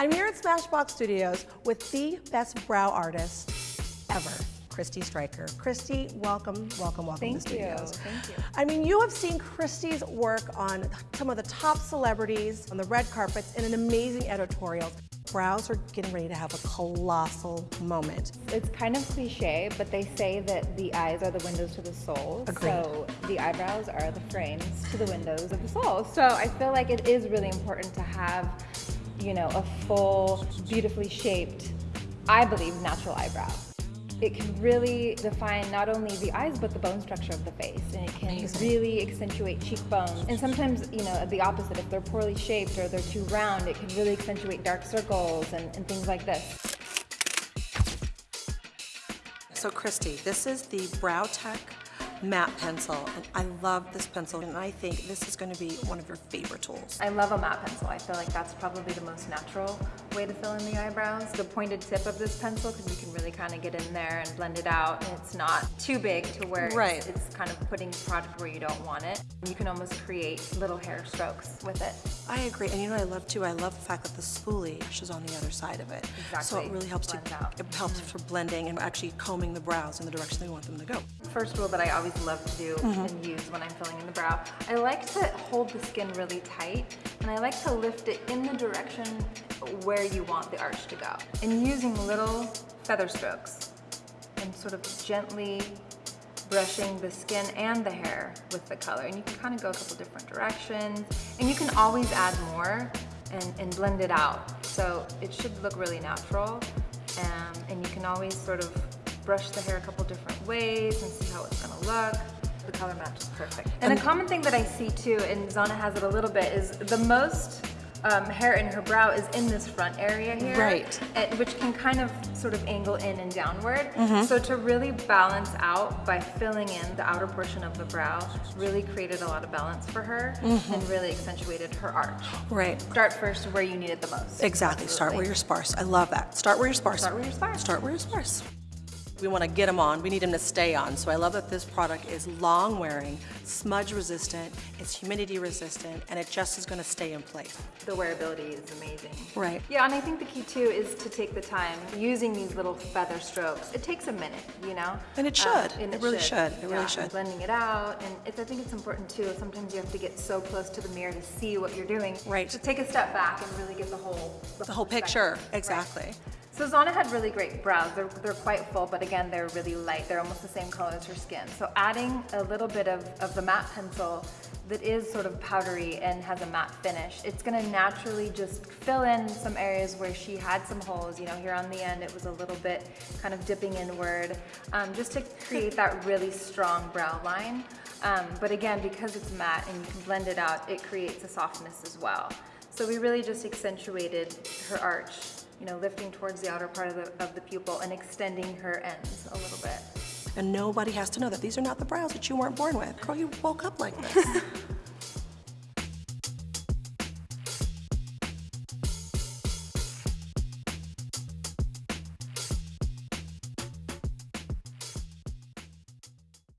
I'm here at Smashbox Studios with the best brow artist ever, Kristie Streicher. Kristie, welcome, welcome, welcome Thank to the studios. You. Thank you. I mean, you have seen Kristie's work on some of the top celebrities on the red carpets in an amazing editorials. Brows are getting ready to have a colossal moment. It's kind of cliche, but they say that the eyes are the windows to the soul. Agreed. So the eyebrows are the frames to the windows of the soul. So I feel like it is really important to have, you know, a full, beautifully shaped, I believe, natural eyebrow. It can really define not only the eyes, but the bone structure of the face. And it can Amazing. really accentuate cheekbones. And sometimes, you know, the opposite, if they're poorly shaped or they're too round, it can really accentuate dark circles and, and things like this. So Kristie, this is the Brow Tech matte pencil, and I love this pencil, and I think this is going to be one of your favorite tools. I love a matte pencil. I feel like that's probably the most natural way to fill in the eyebrows. The pointed tip of this pencil, because you can really kind of get in there and blend it out, and it's not too big to where right. it's, it's kind of putting product where you don't want it. You can almost create little hair strokes with it. I agree, and you know what I love too? I love the fact that the spoolie is on the other side of it. Exactly. So it really helps Blend to, out. it helps for blending and actually combing the brows in the direction they want them to go. First rule that I always love to do Mm-hmm. and use when I'm filling in the brow, I like to hold the skin really tight and I like to lift it in the direction where you want the arch to go. And using little feather strokes and sort of gently brushing the skin and the hair with the color. And you can kind of go a couple different directions. And you can always add more and, and blend it out. So it should look really natural. Um, and you can always sort of brush the hair a couple different ways and see how it's gonna look. The color match is perfect. And a common thing that I see too, and Zana has it a little bit, is the most um, hair in her brow is in this front area here. Right. And, which can kind of sort of angle in and downward. Mm-hmm. So to really balance out by filling in the outer portion of the brow really created a lot of balance for her Mm-hmm. and really accentuated her arch. Right. Start first where you need it the most. Exactly. Start where you're sparse. I love that. Start where you're sparse. Start where you're sparse. Start where you're sparse. We want to get them on. We need them to stay on. So I love that this product is long wearing, smudge resistant, it's humidity resistant, and it just is going to stay in place. The wearability is amazing. Right. Yeah, and I think the key too is to take the time using these little feather strokes. It takes a minute, you know? And it Um, should. and It really should. It really Yeah, should. Blending it out, and it's, I think it's important too. Sometimes you have to get so close to the mirror to see what you're doing. Right. To take a step back and really get the whole The whole perspective. picture. Right. So Zana had really great brows. They're, they're quite full, but again, they're really light. They're almost the same color as her skin. So adding a little bit of, of the matte pencil that is sort of powdery and has a matte finish, it's gonna naturally just fill in some areas where she had some holes. You know, here on the end, it was a little bit kind of dipping inward, um, just to create that really strong brow line. Um, but again, because it's matte and you can blend it out, it creates a softness as well. So we really just accentuated her arch you know, lifting towards the outer part of the, of the pupil and extending her ends a little bit. And nobody has to know that these are not the brows that you weren't born with. Girl, you woke up like this.